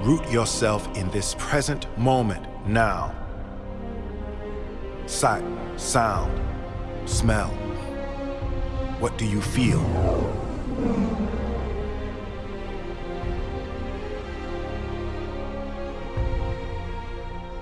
Root yourself in this present moment now. Sight, sound, smell. What do you feel?